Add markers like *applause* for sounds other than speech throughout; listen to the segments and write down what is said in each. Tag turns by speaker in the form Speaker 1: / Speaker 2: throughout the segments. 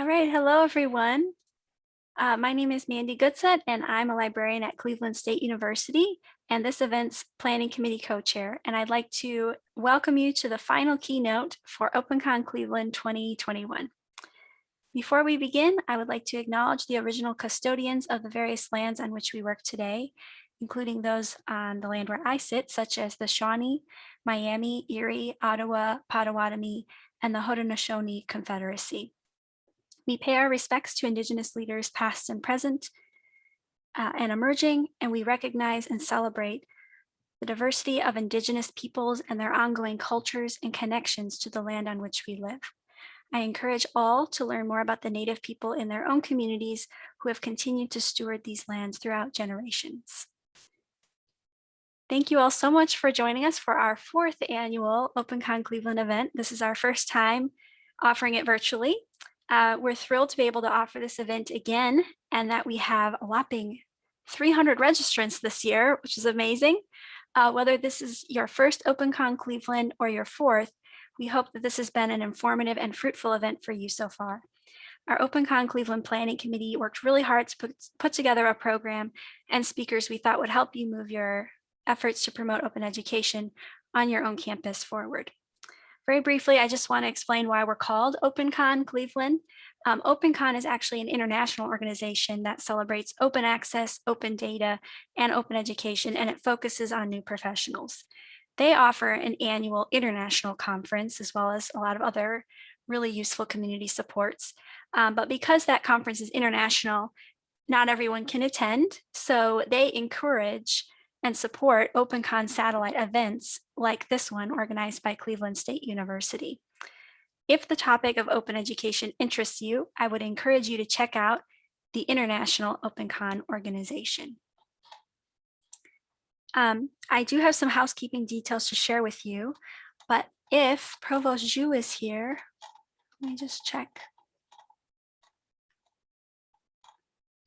Speaker 1: All right, hello everyone. Uh, my name is Mandy Goodsett and I'm a librarian at Cleveland State University and this event's planning committee co-chair. And I'd like to welcome you to the final keynote for OpenCon Cleveland 2021. Before we begin, I would like to acknowledge the original custodians of the various lands on which we work today, including those on the land where I sit, such as the Shawnee, Miami, Erie, Ottawa, Potawatomi, and the Haudenosaunee Confederacy. We pay our respects to Indigenous leaders past and present uh, and emerging, and we recognize and celebrate the diversity of Indigenous peoples and their ongoing cultures and connections to the land on which we live. I encourage all to learn more about the Native people in their own communities who have continued to steward these lands throughout generations. Thank you all so much for joining us for our fourth annual OpenCon Cleveland event. This is our first time offering it virtually. Uh, we're thrilled to be able to offer this event again and that we have a whopping 300 registrants this year, which is amazing. Uh, whether this is your first OpenCon Cleveland or your fourth, we hope that this has been an informative and fruitful event for you so far. Our OpenCon Cleveland Planning Committee worked really hard to put, put together a program and speakers we thought would help you move your efforts to promote open education on your own campus forward. Very briefly, I just want to explain why we're called OpenCon Cleveland. Um, OpenCon is actually an international organization that celebrates open access, open data, and open education, and it focuses on new professionals. They offer an annual international conference, as well as a lot of other really useful community supports. Um, but because that conference is international, not everyone can attend. So they encourage and support OpenCon satellite events like this one organized by Cleveland State University. If the topic of open education interests you, I would encourage you to check out the International OpenCon organization. Um, I do have some housekeeping details to share with you, but if Provost Zhu is here, let me just check.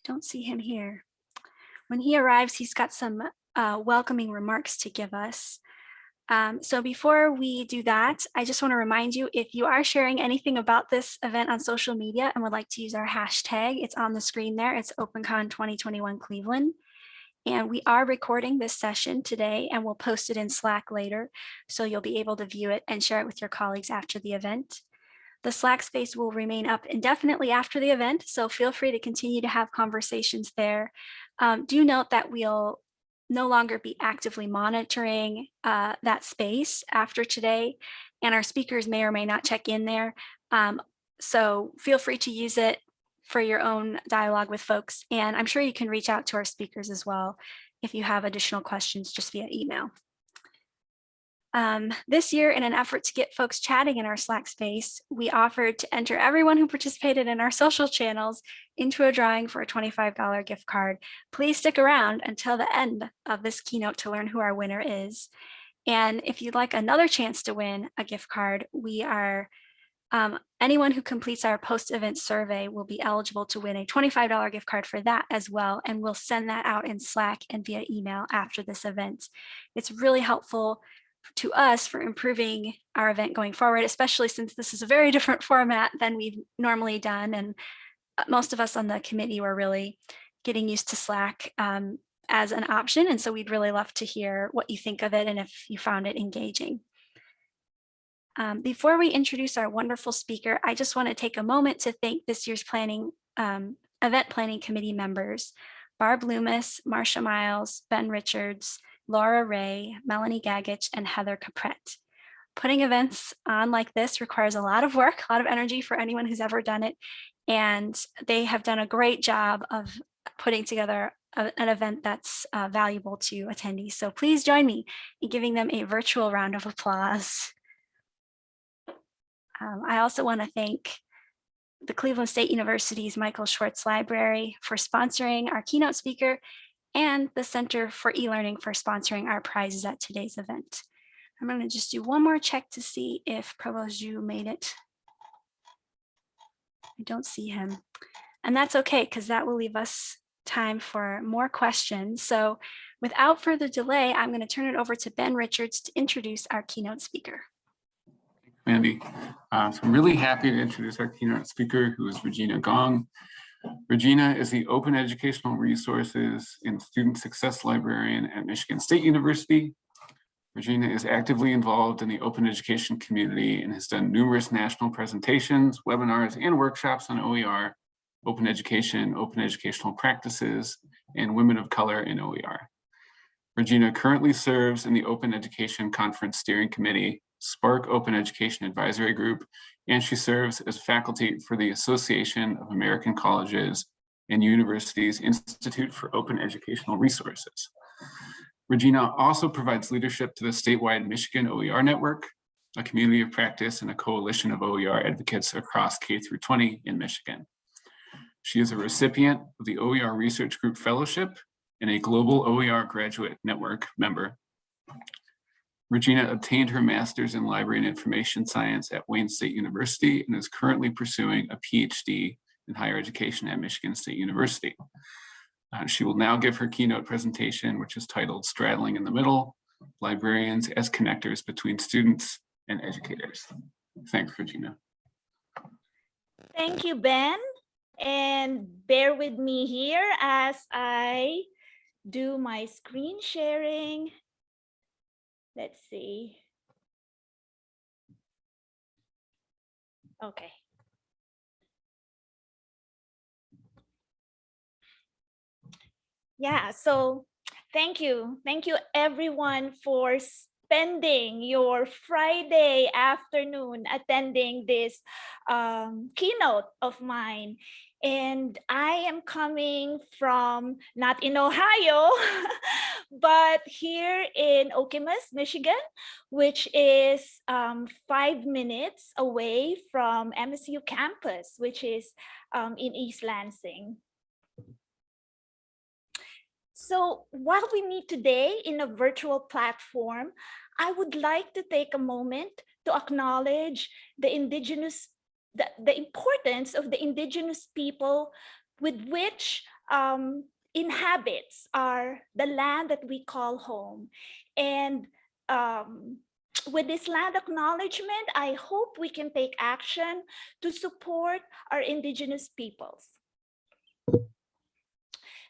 Speaker 1: Don't see him here. When he arrives, he's got some uh, welcoming remarks to give us. Um, so before we do that, I just want to remind you, if you are sharing anything about this event on social media and would like to use our hashtag, it's on the screen there, it's OpenCon 2021 Cleveland. And we are recording this session today and we'll post it in Slack later. So you'll be able to view it and share it with your colleagues after the event. The Slack space will remain up indefinitely after the event, so feel free to continue to have conversations there. Um, do note that we'll no longer be actively monitoring uh, that space after today, and our speakers may or may not check in there. Um, so feel free to use it for your own dialogue with folks, and I'm sure you can reach out to our speakers as well if you have additional questions just via email. Um, this year, in an effort to get folks chatting in our Slack space, we offered to enter everyone who participated in our social channels into a drawing for a $25 gift card. Please stick around until the end of this keynote to learn who our winner is. And if you'd like another chance to win a gift card, we are um, anyone who completes our post-event survey will be eligible to win a $25 gift card for that as well. And we'll send that out in Slack and via email after this event. It's really helpful to us for improving our event going forward, especially since this is a very different format than we've normally done. And uh, most of us on the committee were really getting used to Slack um, as an option. And so we'd really love to hear what you think of it and if you found it engaging. Um, before we introduce our wonderful speaker, I just want to take a moment to thank this year's planning um, event planning committee members, Barb Loomis, Marsha Miles, Ben Richards, Laura Ray, Melanie Gagich, and Heather Caprette. Putting events on like this requires a lot of work, *laughs* a lot of energy for anyone who's ever done it. And they have done a great job of putting together a, an event that's uh, valuable to attendees. So please join me in giving them a virtual round of applause. Um, I also want to thank the Cleveland State University's Michael Schwartz Library for sponsoring our keynote speaker and the Center for e-learning for sponsoring our prizes at today's event. I'm going to just do one more check to see if Provost Zhu made it. I don't see him. And that's okay, because that will leave us time for more questions. So without further delay, I'm going to turn it over to Ben Richards to introduce our keynote speaker.
Speaker 2: Mandy. Uh, so I'm really happy to introduce our keynote speaker, who is Regina Gong. Regina is the Open Educational Resources and Student Success Librarian at Michigan State University. Regina is actively involved in the open education community and has done numerous national presentations, webinars, and workshops on OER, open education, open educational practices, and women of color in OER. Regina currently serves in the Open Education Conference Steering Committee, SPARC Open Education Advisory Group, and she serves as faculty for the Association of American Colleges and Universities Institute for Open Educational Resources. Regina also provides leadership to the statewide Michigan OER Network, a community of practice and a coalition of OER advocates across K through 20 in Michigan. She is a recipient of the OER Research Group Fellowship and a Global OER Graduate Network member. Regina obtained her master's in library and information science at Wayne State University and is currently pursuing a PhD in higher education at Michigan State University. Uh, she will now give her keynote presentation, which is titled Straddling in the Middle, Librarians as Connectors Between Students and Educators. Thanks, Regina.
Speaker 3: Thank you, Ben. And bear with me here as I do my screen sharing. Let's see. Okay. Yeah, so thank you. Thank you everyone for spending your Friday afternoon attending this um, keynote of mine. And I am coming from not in Ohio, *laughs* but here in Okemos, Michigan, which is um, five minutes away from MSU campus, which is um, in East Lansing. So while we meet today in a virtual platform, I would like to take a moment to acknowledge the indigenous, the, the importance of the indigenous people with which um, inhabits our the land that we call home. And um, with this land acknowledgement, I hope we can take action to support our indigenous peoples.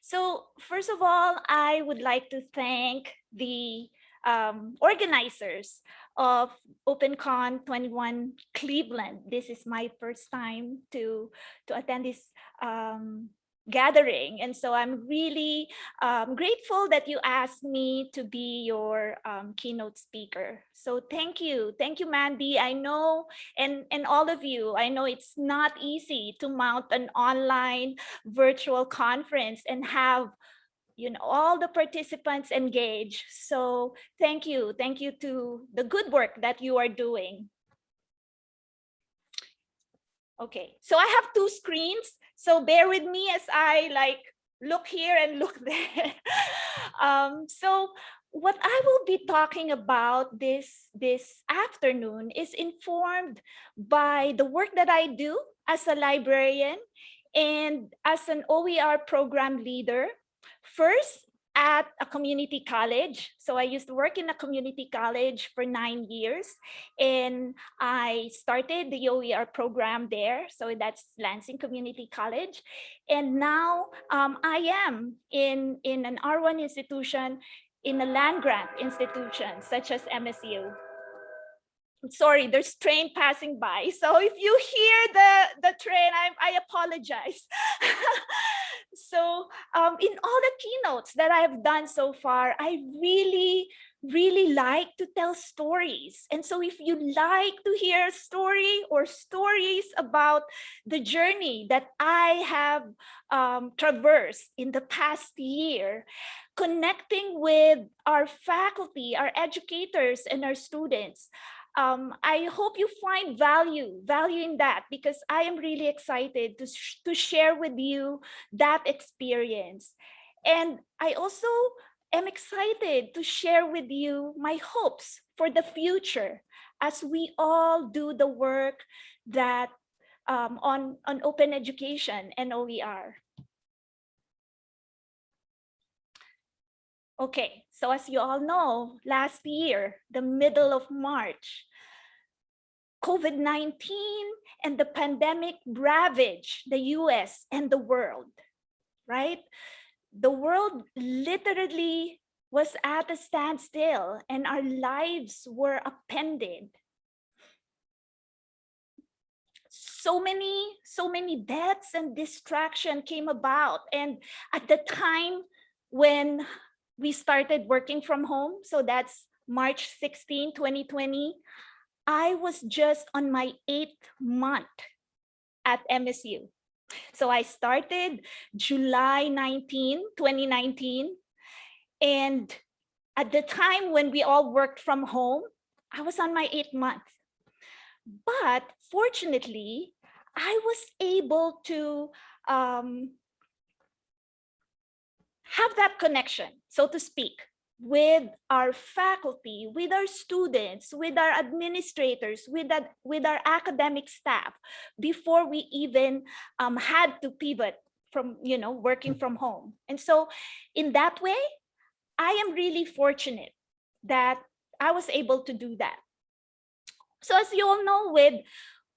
Speaker 3: So first of all, I would like to thank the um, organizers of OpenCon 21 Cleveland. This is my first time to, to attend this um, gathering. And so I'm really um, grateful that you asked me to be your um, keynote speaker. So thank you. Thank you, Mandy. I know, and, and all of you, I know it's not easy to mount an online virtual conference and have you know all the participants engaged so thank you thank you to the good work that you are doing okay so i have two screens so bear with me as I like look here and look *laughs* there. um, so what I will be talking about this, this afternoon is informed by the work that I do as a librarian and as an OER program leader. First, at a community college. So I used to work in a community college for nine years and I started the OER program there. So that's Lansing Community College. And now um, I am in, in an R1 institution in a land grant institution such as MSU sorry, there's train passing by. So if you hear the, the train, I, I apologize. *laughs* so um, in all the keynotes that I've done so far, I really, really like to tell stories. And so if you like to hear a story or stories about the journey that I have um, traversed in the past year, connecting with our faculty, our educators, and our students, um, I hope you find value, value in that because I am really excited to, sh to share with you that experience. And I also am excited to share with you my hopes for the future as we all do the work that um, on, on open education and OER. Okay, so as you all know, last year, the middle of March, COVID-19 and the pandemic ravaged the US and the world, right? The world literally was at a standstill and our lives were upended. So many, so many deaths and distraction came about. And at the time when we started working from home, so that's March 16, 2020, I was just on my eighth month at MSU. So I started July 19, 2019. And at the time when we all worked from home, I was on my eighth month. But fortunately, I was able to um, have that connection, so to speak, with our faculty, with our students, with our administrators, with, that, with our academic staff before we even um, had to pivot from, you know, working from home. And so in that way, I am really fortunate that I was able to do that. So as you all know, with,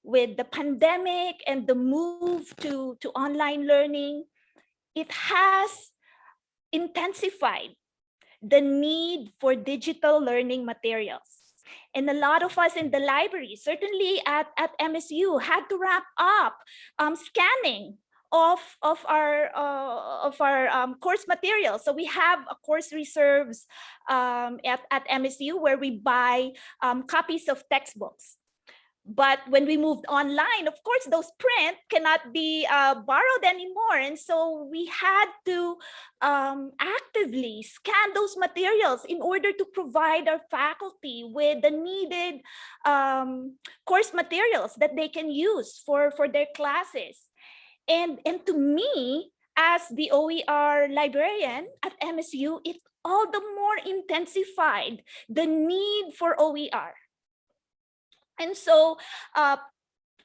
Speaker 3: with the pandemic and the move to, to online learning, it has intensified the need for digital learning materials. And a lot of us in the library, certainly at, at MSU, had to wrap up um, scanning of, of our, uh, of our um, course materials. So we have a course reserves um, at, at MSU where we buy um, copies of textbooks. But when we moved online, of course, those print cannot be uh, borrowed anymore. And so we had to um, actively scan those materials in order to provide our faculty with the needed um, course materials that they can use for, for their classes. And, and to me, as the OER librarian at MSU, it all the more intensified the need for OER and so uh,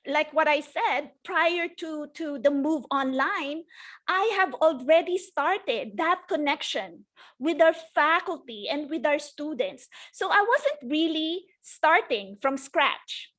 Speaker 3: like what I said, prior to, to the move online, I have already started that connection with our faculty and with our students. So I wasn't really starting from scratch.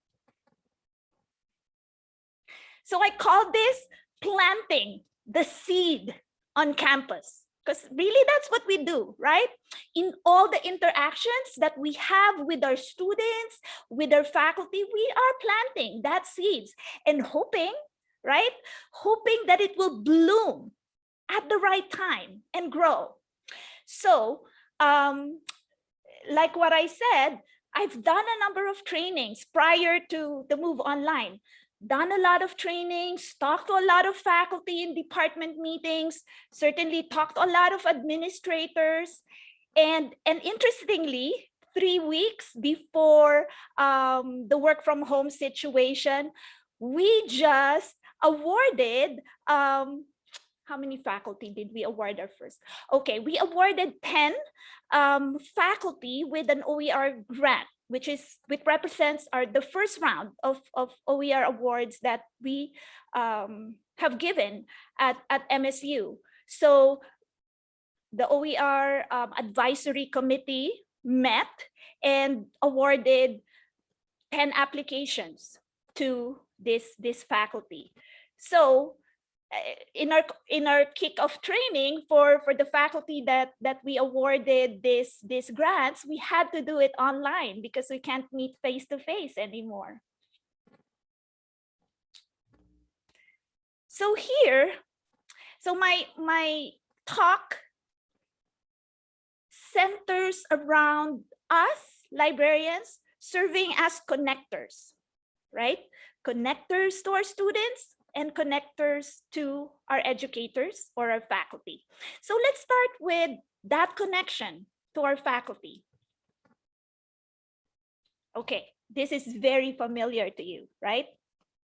Speaker 3: So I call this planting the seed on campus because really that's what we do, right? In all the interactions that we have with our students, with our faculty, we are planting that seeds and hoping, right? Hoping that it will bloom at the right time and grow. So um, like what I said, I've done a number of trainings prior to the move online done a lot of trainings, talked to a lot of faculty in department meetings, certainly talked to a lot of administrators. And, and interestingly, three weeks before um, the work from home situation, we just awarded, um, how many faculty did we award our first? Okay, we awarded 10 um, faculty with an OER grant which is which represents our the first round of, of OER awards that we um, have given at, at MSU. So the OER um, advisory committee met and awarded 10 applications to this, this faculty. So Eh, in our in our kickoff training for for the faculty that that we awarded this these grants we had to do it online because we can't meet face to face anymore. So here so my my talk centers around us librarians serving as connectors right? Connectors to our students and connectors to our educators or our faculty. So let's start with that connection to our faculty. Okay, this is very familiar to you, right?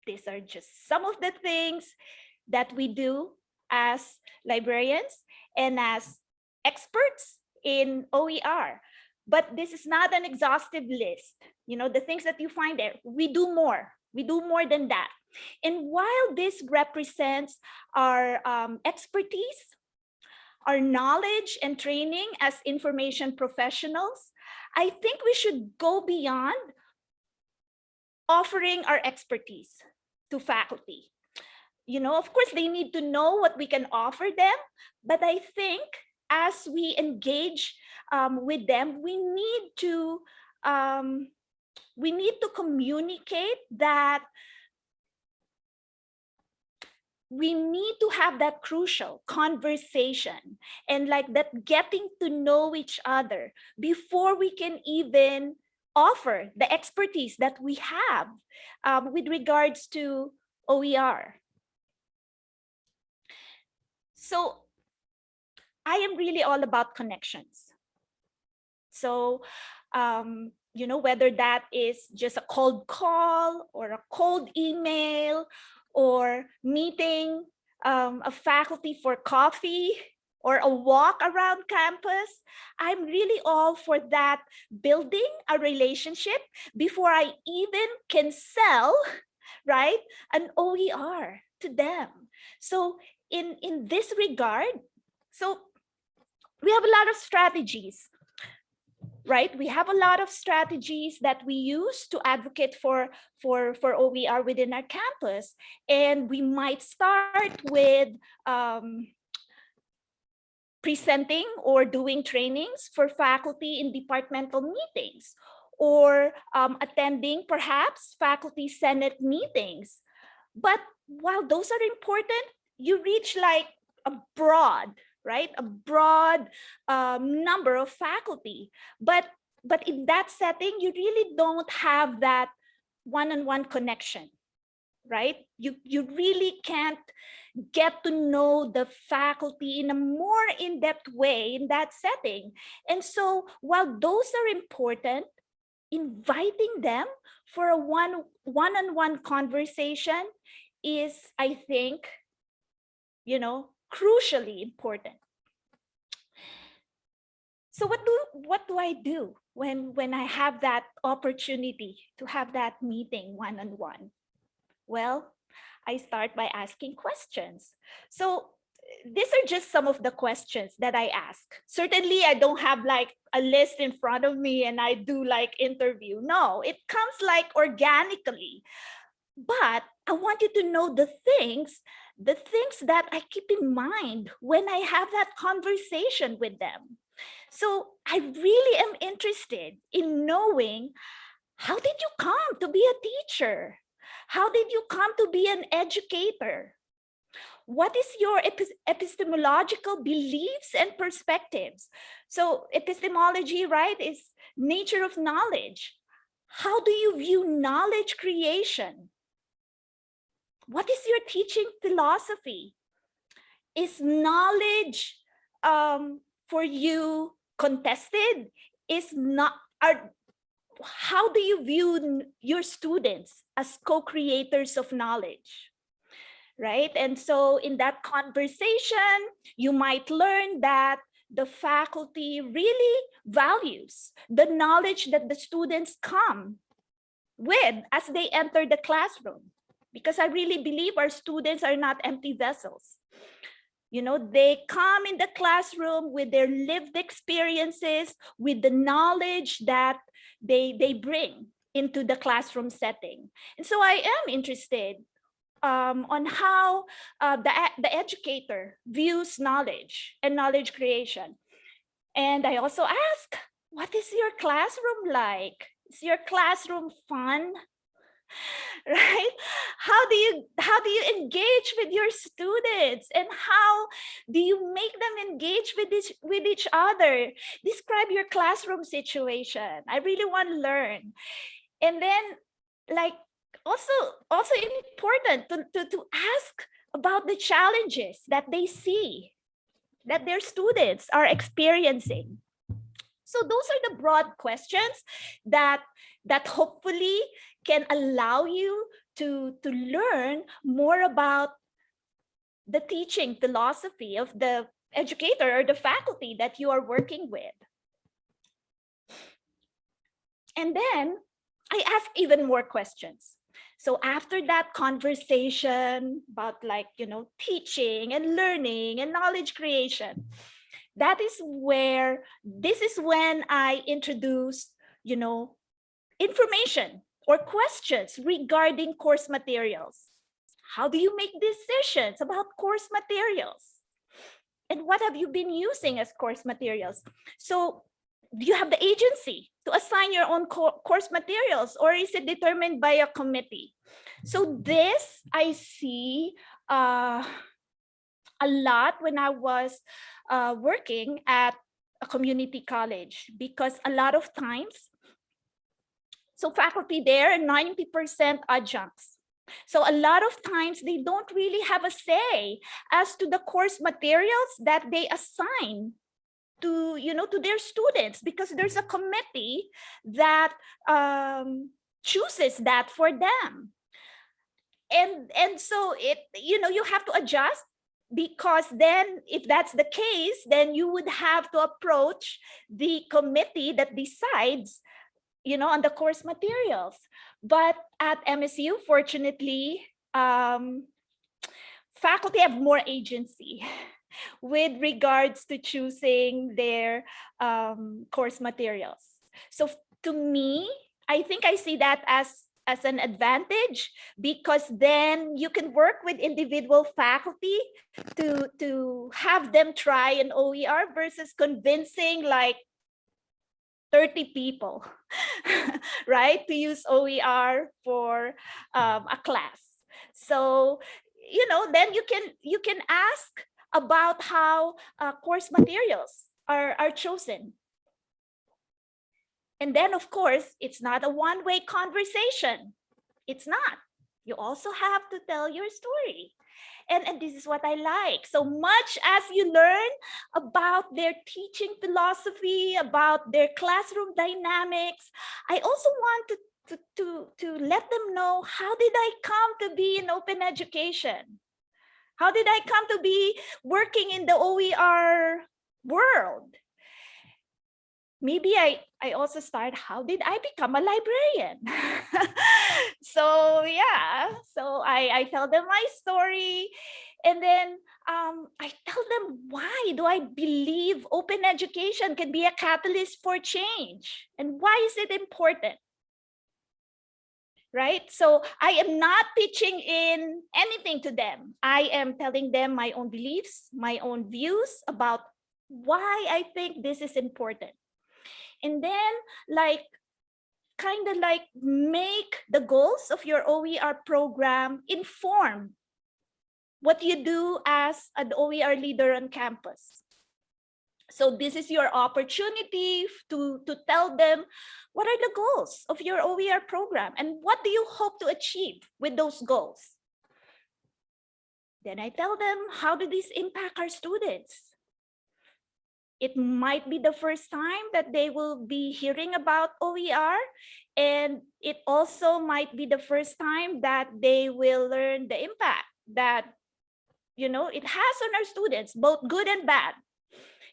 Speaker 3: These are just some of the things that we do as librarians and as experts in OER. But this is not an exhaustive list. You know, the things that you find there, we do more. We do more than that. And while this represents our um, expertise, our knowledge and training as information professionals, I think we should go beyond offering our expertise to faculty. You know, of course, they need to know what we can offer them, but I think as we engage um, with them, we need to um, we need to communicate that we need to have that crucial conversation and like that getting to know each other before we can even offer the expertise that we have um, with regards to OER. So I am really all about connections. So, um, you know, whether that is just a cold call or a cold email or meeting um, a faculty for coffee or a walk around campus, I'm really all for that building a relationship before I even can sell, right, an OER to them. So in, in this regard, so we have a lot of strategies right? We have a lot of strategies that we use to advocate for, for, for OER within our campus. And we might start with um, presenting or doing trainings for faculty in departmental meetings or um, attending perhaps faculty senate meetings. But while those are important, you reach like a broad right? A broad um, number of faculty. But, but in that setting, you really don't have that one-on-one -on -one connection, right? You, you really can't get to know the faculty in a more in-depth way in that setting. And so while those are important, inviting them for a one one-on-one -on -one conversation is, I think, you know, crucially important. So what do what do I do when when I have that opportunity to have that meeting one on one? Well, I start by asking questions. So these are just some of the questions that I ask. Certainly, I don't have like a list in front of me and I do like interview. No, it comes like organically. But I want you to know the things the things that I keep in mind when I have that conversation with them. So I really am interested in knowing how did you come to be a teacher? How did you come to be an educator? What is your epistemological beliefs and perspectives? So epistemology, right, is nature of knowledge. How do you view knowledge creation? What is your teaching philosophy? Is knowledge um, for you contested? Is not, are, how do you view your students as co-creators of knowledge? Right, and so in that conversation, you might learn that the faculty really values the knowledge that the students come with as they enter the classroom because I really believe our students are not empty vessels. You know, they come in the classroom with their lived experiences, with the knowledge that they, they bring into the classroom setting. And so I am interested um, on how uh, the, the educator views knowledge and knowledge creation. And I also ask, what is your classroom like? Is your classroom fun? *laughs* right? How do you how do you engage with your students? And how do you make them engage with this with each other? Describe your classroom situation. I really want to learn. And then like also also important to, to, to ask about the challenges that they see that their students are experiencing. So those are the broad questions that that hopefully can allow you to, to learn more about the teaching philosophy of the educator or the faculty that you are working with. And then I ask even more questions. So after that conversation about like, you know, teaching and learning and knowledge creation, that is where, this is when I introduce, you know, information or questions regarding course materials. How do you make decisions about course materials? And what have you been using as course materials? So do you have the agency to assign your own co- course materials or is it determined by a committee? So this I see uh, a lot when I was uh, working at a community college because a lot of times, so faculty there, 90% adjuncts. So a lot of times they don't really have a say as to the course materials that they assign to you know to their students because there's a committee that um, chooses that for them and and so it you know you have to adjust because then if that's the case then you would have to approach the committee that decides you know on the course materials but at msu fortunately um, faculty have more agency *laughs* with regards to choosing their um, course materials. So to me, I think I see that as as an advantage because then you can work with individual faculty to to have them try an OER versus convincing like 30 people, *laughs* right? To use OER for um, a class. So, you know, then you can you can ask about how uh, course materials are, are chosen. And then, of course, it's not a one-way conversation. It's not. You also have to tell your story. And, and this is what I like. So much as you learn about their teaching philosophy, about their classroom dynamics, I also want to, to, to, to let them know how did I come to be in open education? How did I come to be working in the OER world? Maybe I, I also start, how did I become a librarian? *laughs* so yeah, so I, I tell them my story and then um, I tell them why do I believe open education can be a catalyst for change and why is it important? right? So I am not pitching in anything to them. I am telling them my own beliefs, my own views about why I think this is important. And then like kind of like make the goals of your OER program inform what you do as an OER leader on campus. So this is your opportunity to, to tell them what are the goals of your OER program and what do you hope to achieve with those goals? Then I tell them, how do these impact our students? It might be the first time that they will be hearing about OER and it also might be the first time that they will learn the impact that you know it has on our students, both good and bad.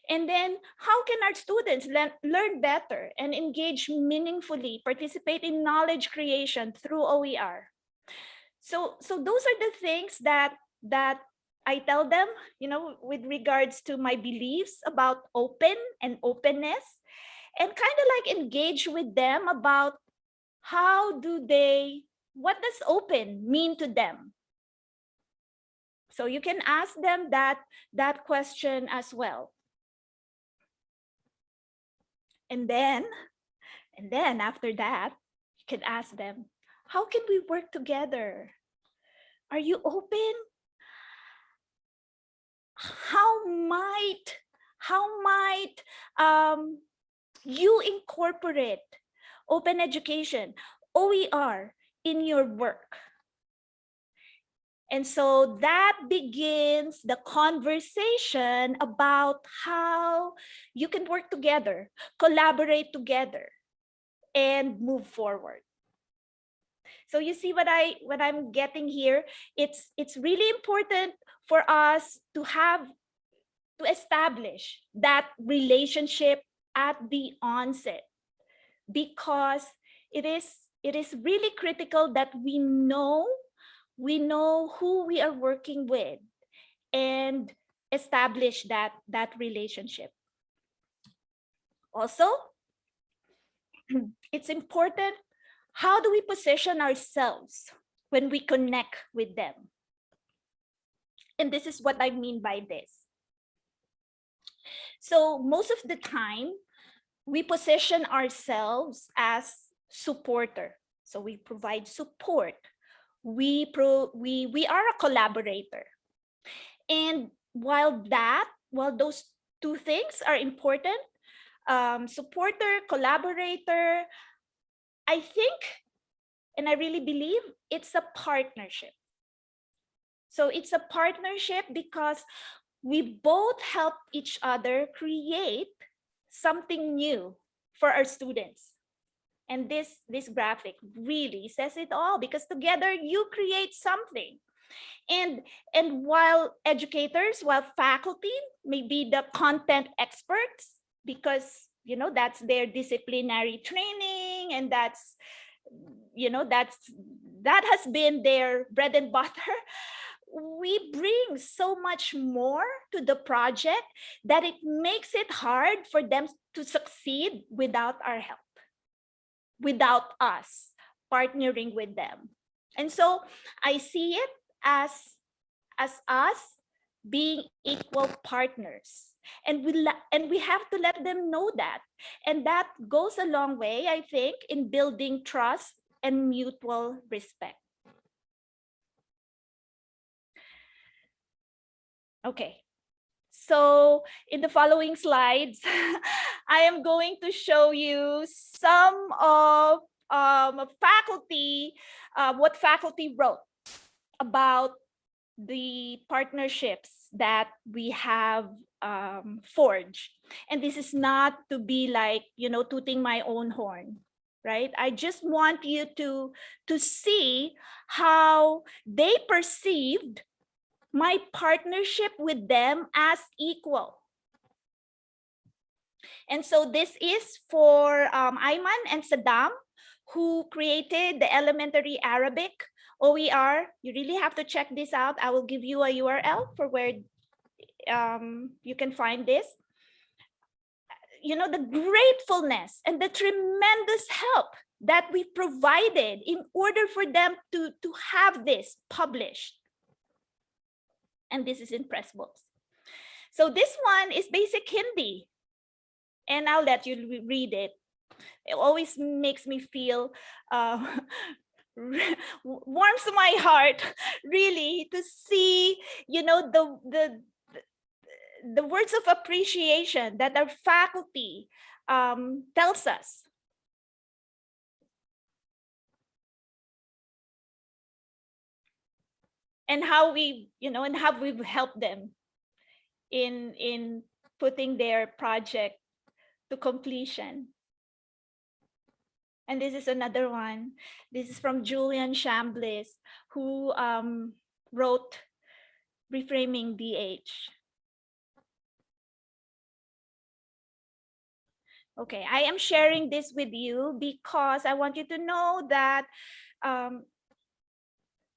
Speaker 3: And then how can our students learn, learn better and engage meaningfully, participate in knowledge creation through OER? So, so those are the things that, that I tell them, you know, with regards to my beliefs about open and openness and kind of like engage with them about how do they, what does open mean to them? So you can ask them that, that question as well. And then, and then after that, you can ask them, how can we work together? Are you open? How might, how might um, you incorporate open education, OER in your work? And so that begins the conversation about how you can work together, collaborate together, and move forward. So you see what I what I'm getting here? It's it's really important for us to have to establish that relationship at the onset because it is it is really critical that we know we know who we are working with and establish that that relationship also *clears throat* it's important how do we position ourselves when we connect with them? And this is what I mean by this. So most of the time, we position ourselves as supporter. So we provide support. We pro we we are a collaborator. And while that, while those two things are important, um, supporter, collaborator, I think, and I really believe it's a partnership. So it's a partnership because we both help each other create something new for our students. And this, this graphic really says it all because together you create something. And, and while educators, while faculty may be the content experts, because you know that's their disciplinary training and that's you know that's that has been their bread and *laughs* butter we bring so much more to the project that it makes it hard for them to succeed without our help without us partnering with them. And so i see it as as us being equal partners. And we and we have to let them know that. And that goes a long way i think in building trust and mutual respect okay so in the following slides *laughs* i am going to show you some of um, faculty uh, what faculty wrote about the partnerships that we have um, forged. And this is not to be like, you know, tooting my own horn, right? I just want you to, to see how they perceived my partnership with them as equal. And so this is for um, Ayman and Saddam, who created the elementary Arabic OER. You really have to check this out. I will give you a URL for where um, you can find this. You know, the gratefulness and the tremendous help that we provided in order for them to, to have this published. And this is in Pressbooks. So this one is basic Hindi. And I'll let you read it. It always makes me feel uh, *laughs* warms my heart really to see you know the the the words of appreciation that our faculty um, tells us and how we you know and how we've helped them in in putting their project to completion and this is another one. This is from Julian Chambliss, who um, wrote Reframing DH. Okay, I am sharing this with you because I want you to know that um,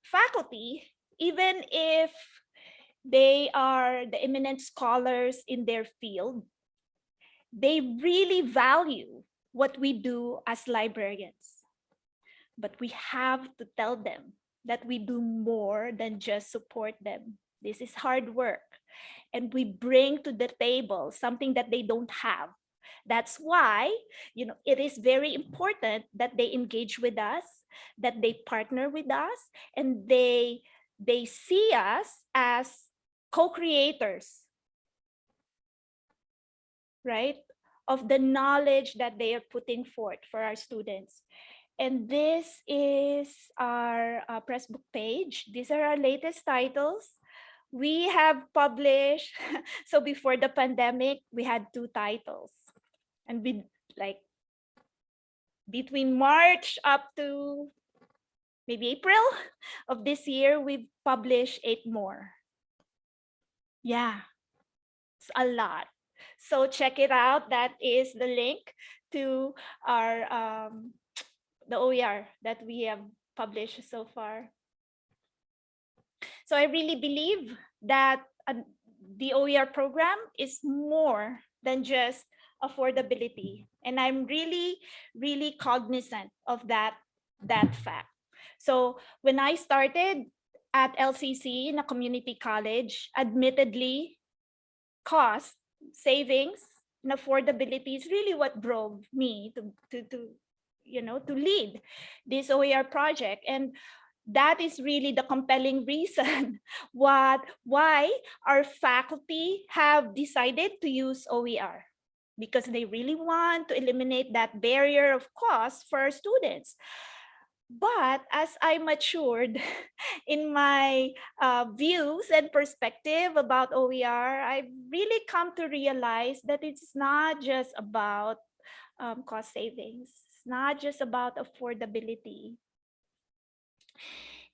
Speaker 3: faculty, even if they are the eminent scholars in their field, they really value what we do as librarians. But we have to tell them that we do more than just support them. This is hard work. And we bring to the table something that they don't have. That's why, you know, it is very important that they engage with us, that they partner with us, and they they see us as co-creators right of the knowledge that they are putting forth for our students. And this is our uh, Pressbook page. These are our latest titles. We have published, *laughs* so before the pandemic, we had two titles. And we like between March up to maybe April *laughs* of this year, we've published eight more. Yeah, it's a lot. So check it out. That is the link to our um, *tsk* the OER that we have published so far. So I really believe that uh, the OER program is more than just affordability. And I'm really, really cognizant of that that fact. So when I started at LCC in a community college, admittedly, cost, savings, and affordability is really what drove me to, to, to you know, to lead this OER project. And that is really the compelling reason *laughs* what why our faculty have decided to use OER because they really want to eliminate that barrier of cost for our students. But as I matured *laughs* in my uh, views and perspective about OER, I've really come to realize that it's not just about um, cost savings. It's not just about affordability.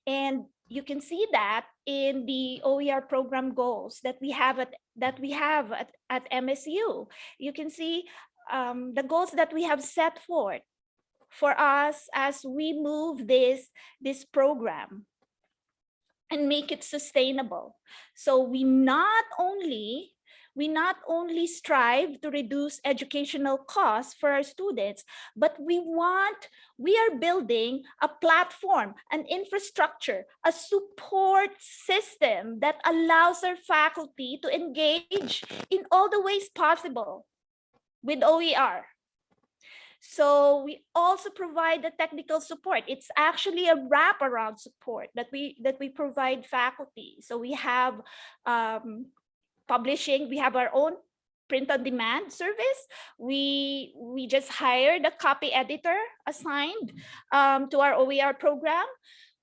Speaker 3: And you can see that in the OER program goals that we have at that we have at, at MSU. You can see um, the goals that we have set forth for us as we move this, this program and make it sustainable. So we not only we not only strive to reduce educational costs for our students, but we want, we are building a platform, an infrastructure, a support system that allows our faculty to engage in all the ways possible with OER. So we also provide the technical support. It's actually a wraparound support that we that we provide faculty. So we have um, publishing. We have our own print on demand service. We we just hired a copy editor assigned um, to our OER program.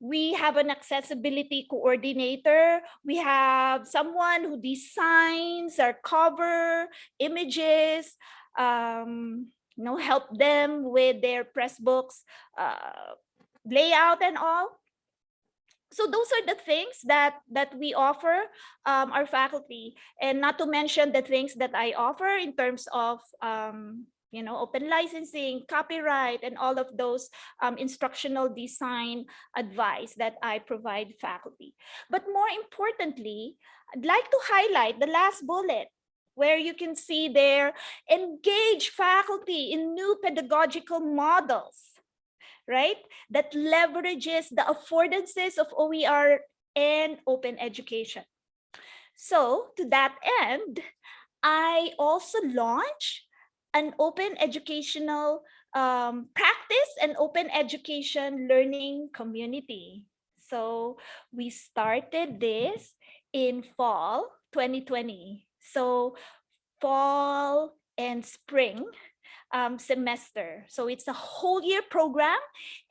Speaker 3: We have an accessibility coordinator. We have someone who designs our cover, images, um, you know, help them with their Pressbooks, uh, layout and all. So those are the things that that we offer um, our faculty. And not to mention the things that I offer in terms of um, you know open licensing copyright and all of those um, instructional design advice that I provide faculty. But more importantly I'd like to highlight the last bullet where you can see there engage faculty in new pedagogical models right? That leverages the affordances of OER and open education. So to that end, I also launch an open educational um, practice and open education learning community. So we started this in fall 2020. So fall and spring um, semester. So it's a whole year program.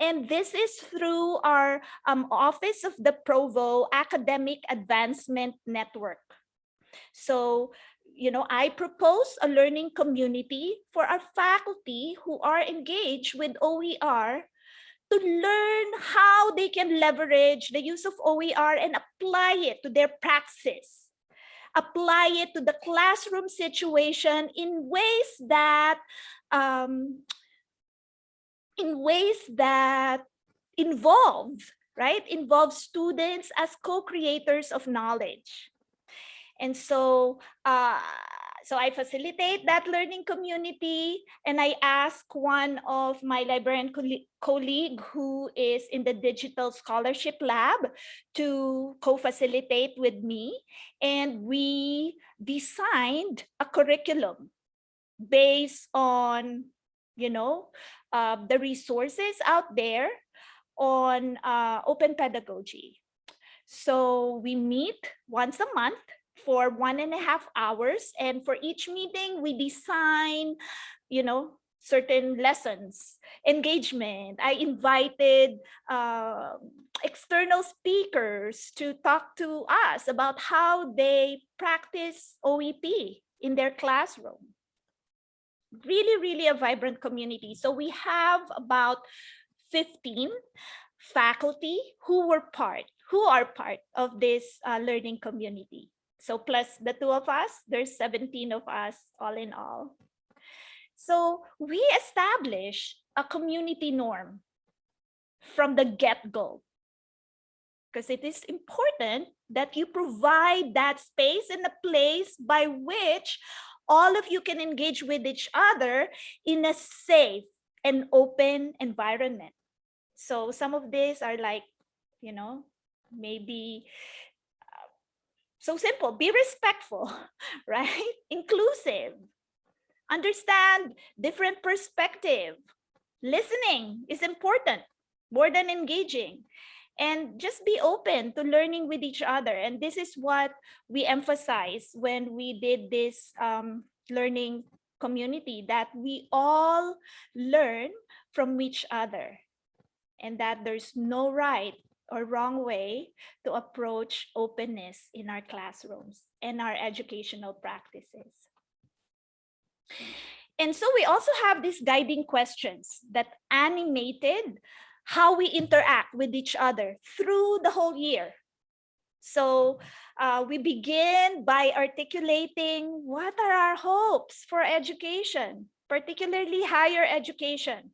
Speaker 3: And this is through our um, Office of the Provost Academic Advancement Network. So, you know, I propose a learning community for our faculty who are engaged with OER to learn how they can leverage the use of OER and apply it to their praxis apply it to the classroom situation in ways that um, in ways that involve, right? Involve students as co-creators of knowledge. And so, uh, so I facilitate that learning community and I ask one of my librarian colleague who is in the digital scholarship lab to co-facilitate with me. And we designed a curriculum based on, you know, uh, the resources out there on uh, open pedagogy. So we meet once a month for one and a half hours. And for each meeting, we design, you know, certain lessons, engagement. I invited uh, external speakers to talk to us about how they practice OEP in their classroom really, really a vibrant community. So we have about 15 faculty who were part, who are part of this uh, learning community. So plus the two of us, there's 17 of us all in all. So we establish a community norm from the get-go because it is important that you provide that space and a place by which all of you can engage with each other in a safe and open environment. So some of these are like, you know, maybe so simple, be respectful, *laughs* right? Inclusive, understand different perspective. Listening is important more than engaging and just be open to learning with each other. And this is what we emphasize when we did this um, learning community, that we all learn from each other and that there's no right or wrong way to approach openness in our classrooms and our educational practices. And so we also have these guiding questions that animated how we interact with each other through the whole year. So uh, we begin by articulating what are our hopes for education, particularly higher education.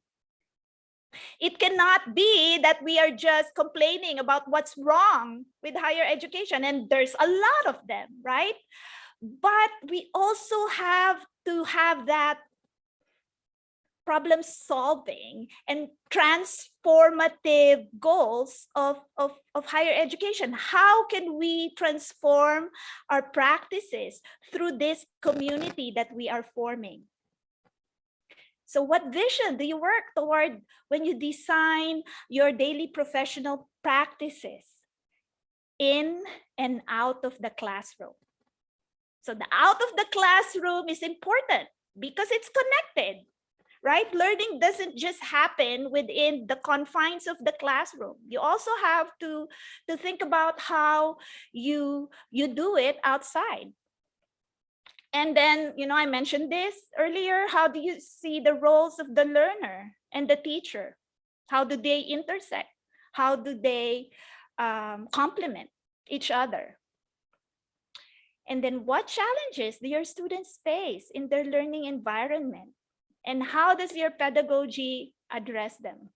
Speaker 3: It cannot be that we are just complaining about what's wrong with higher education, and there's a lot of them, right? But we also have to have that problem solving and transformative goals of, of, of higher education. How can we transform our practices through this community that we are forming? So what vision do you work toward when you design your daily professional practices in and out of the classroom? So the out of the classroom is important because it's connected right? Learning doesn't just happen within the confines of the classroom. You also have to, to think about how you, you do it outside. And then, you know, I mentioned this earlier. How do you see the roles of the learner and the teacher? How do they intersect? How do they um, complement each other? And then what challenges do your students face in their learning environment? and how does your pedagogy address them?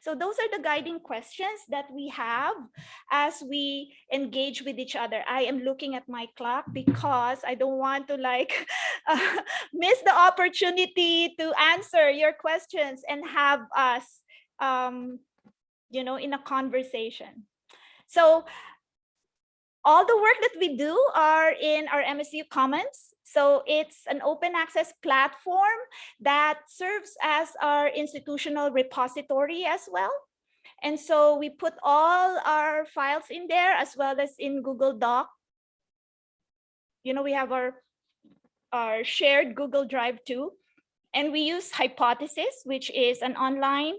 Speaker 3: So those are the guiding questions that we have as we engage with each other. I am looking at my clock because I don't want to like *laughs* uh, miss the opportunity to answer your questions and have us, um, you know, in a conversation. So all the work that we do are in our MSU Commons. So it's an open access platform that serves as our institutional repository as well. And so we put all our files in there as well as in Google Doc. You know, we have our, our shared Google Drive too. And we use Hypothesis, which is an online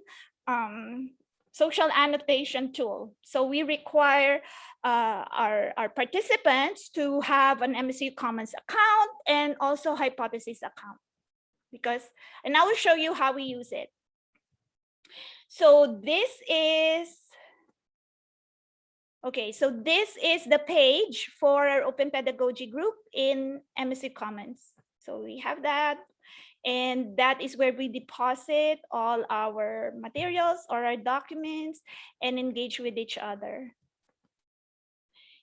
Speaker 3: um, social annotation tool. So we require uh, our, our participants to have an MSU Commons account and also Hypothesis account. Because, and I will show you how we use it. So this is, okay, so this is the page for our Open Pedagogy group in MSU Commons. So we have that. And that is where we deposit all our materials or our documents and engage with each other.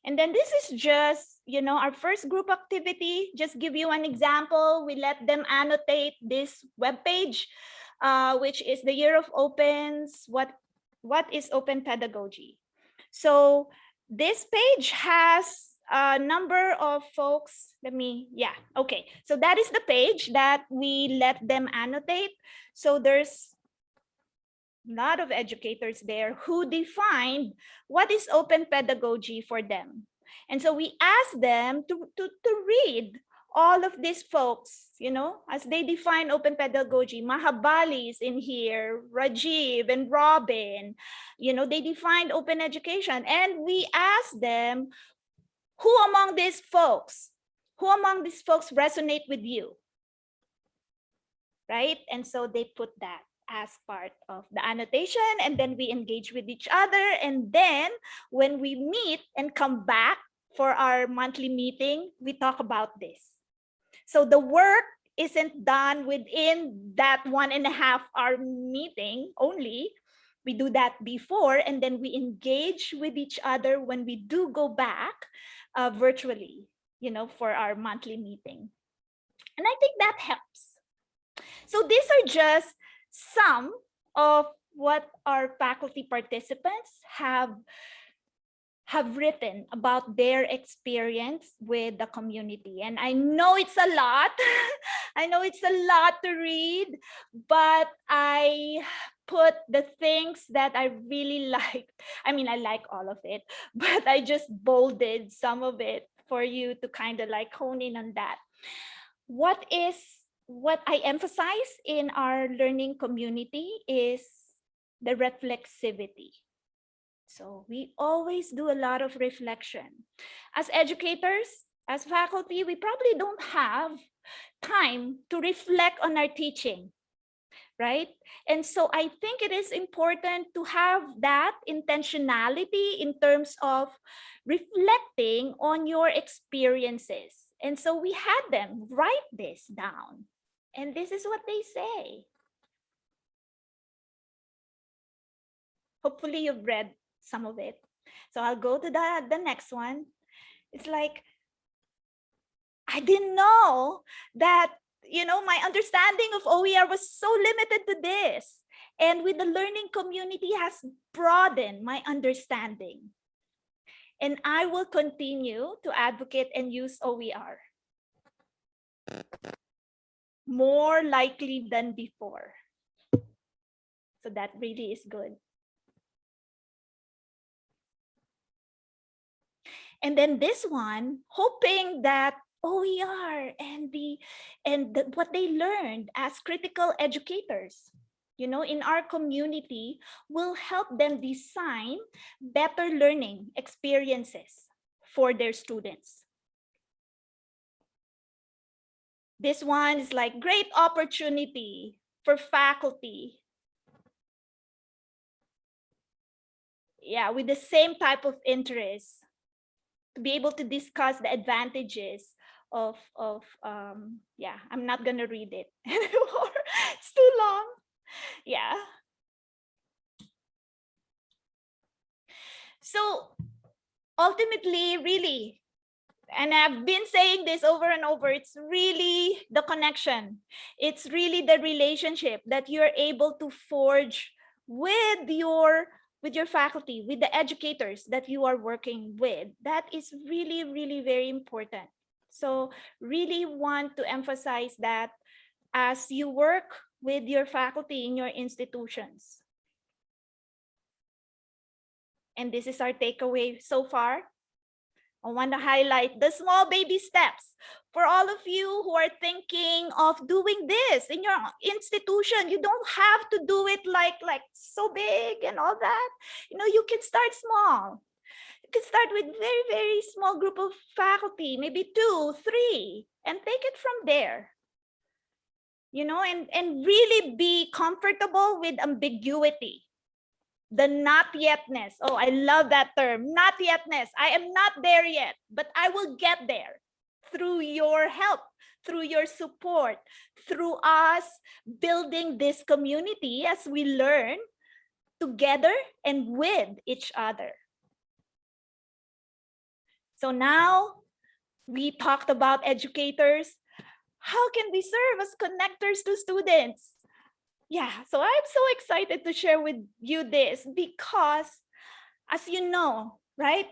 Speaker 3: And then this is just, you know, our first group activity. Just give you an example. We let them annotate this web page, uh, which is the year of opens. What, what is open pedagogy? So this page has a number of folks let me yeah okay so that is the page that we let them annotate so there's lot of educators there who defined what is open pedagogy for them and so we asked them to, to, to read all of these folks, you know, as they define open pedagogy, Maha Bali is in here, Rajiv and Robin, you know, they defined open education and we asked them who among these folks, who among these folks resonate with you? Right? And so they put that as part of the annotation and then we engage with each other. And then when we meet and come back for our monthly meeting, we talk about this. So the work isn't done within that one and a half hour meeting only. We do that before and then we engage with each other when we do go back uh, virtually, you know, for our monthly meeting. And I think that helps. So these are just some of what our faculty participants have have written about their experience with the community. And I know it's a lot. *laughs* I know it's a lot to read, but I put the things that I really *laughs* like. I mean, I like all of it, *laughs* but I just bolded some of it for you to kind of like hone in on that. What is what I emphasize in our learning community is the reflexivity. So we always do a lot of reflection. As educators, as faculty, we probably don't have time to reflect on our teaching, right? And so I think it is important to have that intentionality in terms of reflecting on your experiences. And so we had them write this down. And this is what they say. Hopefully you've read some of it. So I'll go to the, the next one. It's like, I didn't know that, you know, my understanding of OER was so limited to this. And with the learning community has broadened my understanding. And I will continue to advocate and use OER more likely than before. So that really is good. And then this one, hoping that OER and the and the, what they learned as critical educators, you know, in our community will help them design better learning experiences for their students. This one is like great opportunity for faculty. Yeah, with the same type of interest to be able to discuss the advantages of of um yeah i'm not gonna read it *laughs* anymore. It's too long. Yeah. So ultimately really and i've been saying this over and over it's really the connection it's really the relationship that you're able to forge with your with your faculty, with the educators that you are working with. That is really, really very important. So really want to emphasize that as you work with your faculty in your institutions. And this is our takeaway so far. I want to highlight the small baby steps for all of you who are thinking of doing this in your institution. You don't have to do it like, like so big and all that. You know, you can start small. You can start with very, very small group of faculty, maybe two, three, and take it from there. You know, and, and really be comfortable with ambiguity the not yetness. Oh, I love that term, not yetness. I am not there yet, but I will get there through your help, through your support, through us building this community as we learn together and with each other. So now we talked about educators. How can we serve as connectors to students? Yeah, so I'm so excited to share with you this because as you know, right?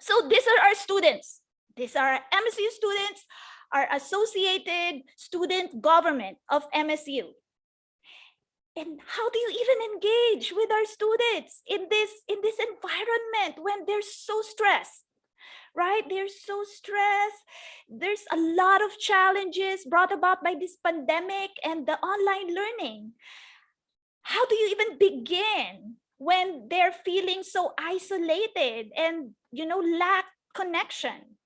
Speaker 3: So these are our students. These are MSU students, our associated student government of MSU. And how do you even engage with our students in this in this environment when they're so stressed? Right? They're so stressed. There's a lot of challenges brought about by this pandemic and the online learning. How do you even begin when they're feeling so isolated and, you know, lack connection?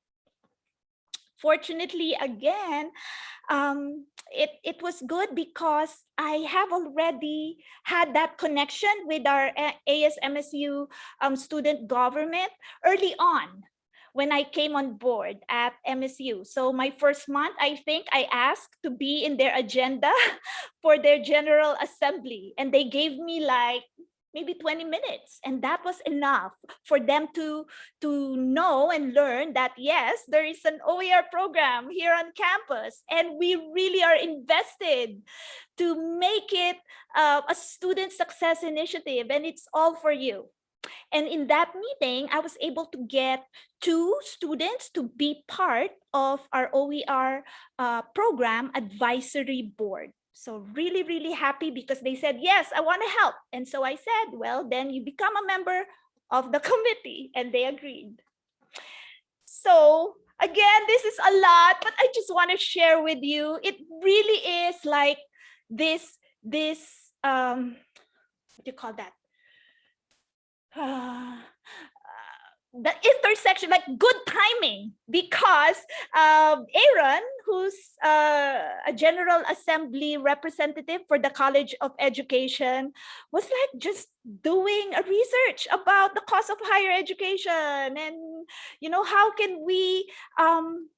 Speaker 3: Fortunately, again, um, it, it was good because I have already had that connection with our ASMSU um, student government early on when I came on board at MSU. So my first month, I think I asked to be in their agenda *laughs* for their general assembly. And they gave me like, maybe 20 minutes. And that was enough for them to, to know and learn that, yes, there is an OER program here on campus, and we really are invested to make it uh, a student success initiative, and it's all for you. And in that meeting, I was able to get two students to be part of our OER uh, program advisory board. So really, really happy because they said, yes, I want to help. And so I said, well, then you become a member of the *laughs* committee and they agreed. So again, this is a lot, but I just want to share with you. It really is like this, this, um, what do you call that? *sighs* the intersection, like good timing, because um, Aaron, who's uh, a General Assembly representative for the College of Education, was like just doing a research about the cost of higher education and, you know, how can we, um,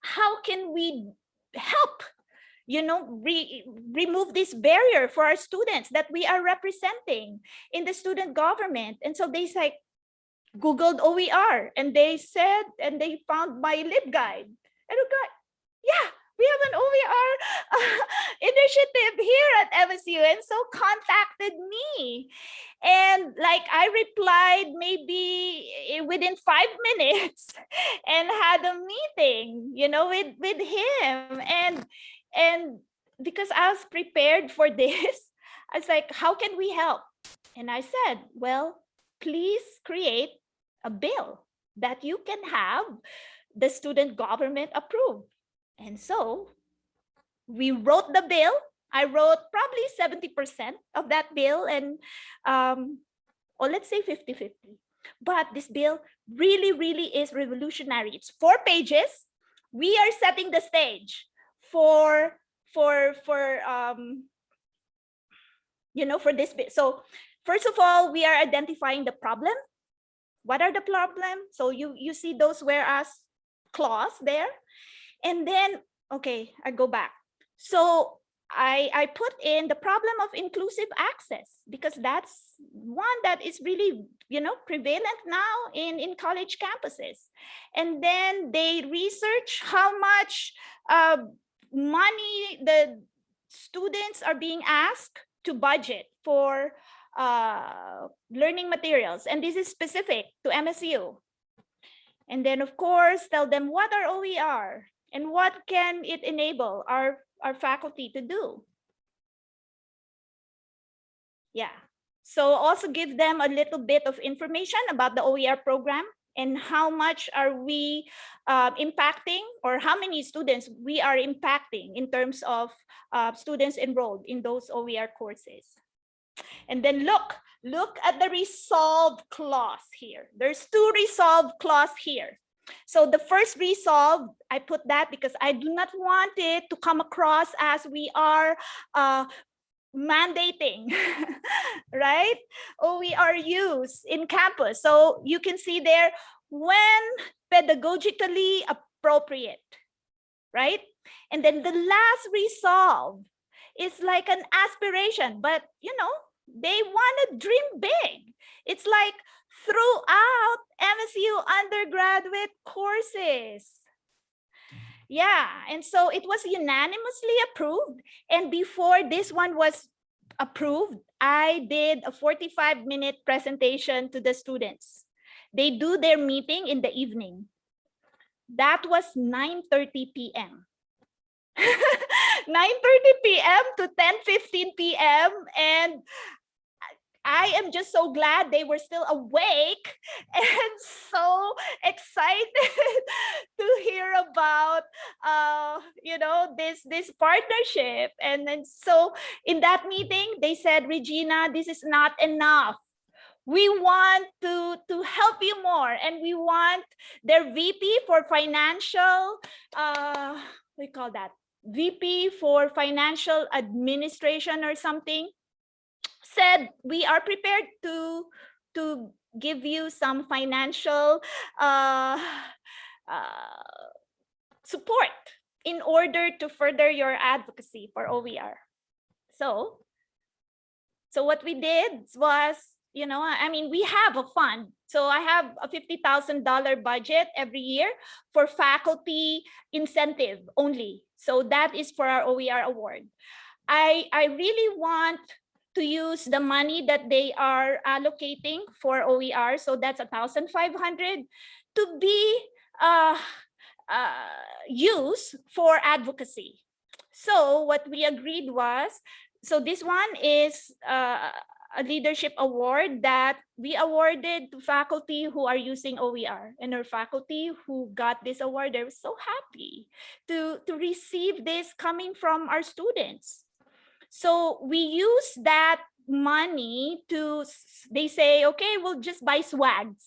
Speaker 3: how can we help you know, re remove this barrier for our students that we are representing in the student government. And so they like Googled OER and they said, and they found my LibGuide. And I got, yeah, we have an OER uh, *laughs* initiative here at MSU. And so contacted me. And like I replied maybe within five *laughs* minutes and had a meeting, you know, with, with him. And and because I was prepared for *laughs* this, I was like, how can we help? And I said, well, please create a bill that you can have the student government approve. And so we wrote the bill. I wrote probably 70% of that bill and, um, or let's say 50-50. But this bill really, really is revolutionary. It's four pages. We are setting the stage for for for um you know for this bit. So first of all we are identifying the problem. What are the problem? So you you see those whereas clause there. And then okay i go back. So I, I put in the problem of inclusive access because that's one that is really, you know, prevalent now in, in college campuses. And then they research how much uh, money the students are being asked to budget for uh, learning materials. And this is specific to MSU. And then, of course, tell them what are OER and what can it enable our, our faculty to do. Yeah. So also give them a little bit of information about the OER program and how much are we uh, impacting or how many students we are impacting in terms of uh, students enrolled in those OER courses. And then look, look at the resolve clause here. There's two resolve clause here. So the first resolve, I put that because I do not want it to come across as we are uh, mandating, *laughs* right? Oh, OER use in campus. So you can see there when pedagogically appropriate, right? And then the last resolve is like an aspiration, but you know, they want to dream big. It's like throughout MSU undergraduate courses. Yeah, and so it was unanimously approved. And before this one was approved, I did a 45 minute presentation to the students. They do their meeting in the evening. That was 9.30 p.m. *laughs* 9.30 p.m. to 10.15 p.m. And I am just so glad they were still awake *laughs* and so excited *laughs* to hear about uh you know this this partnership. And then so in that meeting they said Regina this is not enough. We want to to help you more and we want their VP for financial uh we call that? VP for financial administration or something said we are prepared to to give you some financial uh, *sighs* uh, support in order to further your advocacy for OER. So So what we did was, you know, I mean, we have a fund. So I have a $50,000 budget every year for faculty incentive only. So that is for our OER award. I, I really want to use the money that they are allocating for OER. So that's a thousand five hundred to be uh, uh, used for advocacy. So what we agreed was, so this one is uh, a leadership award that we awarded to faculty who are using OER and our faculty who got this award, they were so happy to, to receive this coming from our students. So we use that money to, they say, okay, we'll just buy swags.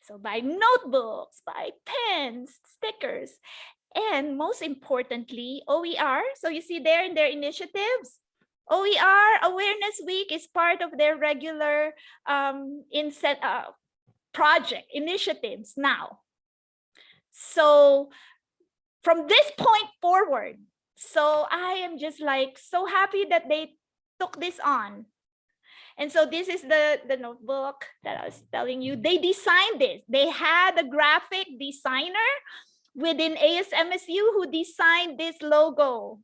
Speaker 3: So buy notebooks, buy pens, stickers, and most importantly, OER. So you see there in their initiatives, OER Awareness Week is part of their regular um, inset, uh, project initiatives now. So from this point forward, so I am just like so happy that they took this on. And so this is the, the notebook that I was telling you. They designed this. They had a graphic designer within ASMSU who designed this logo.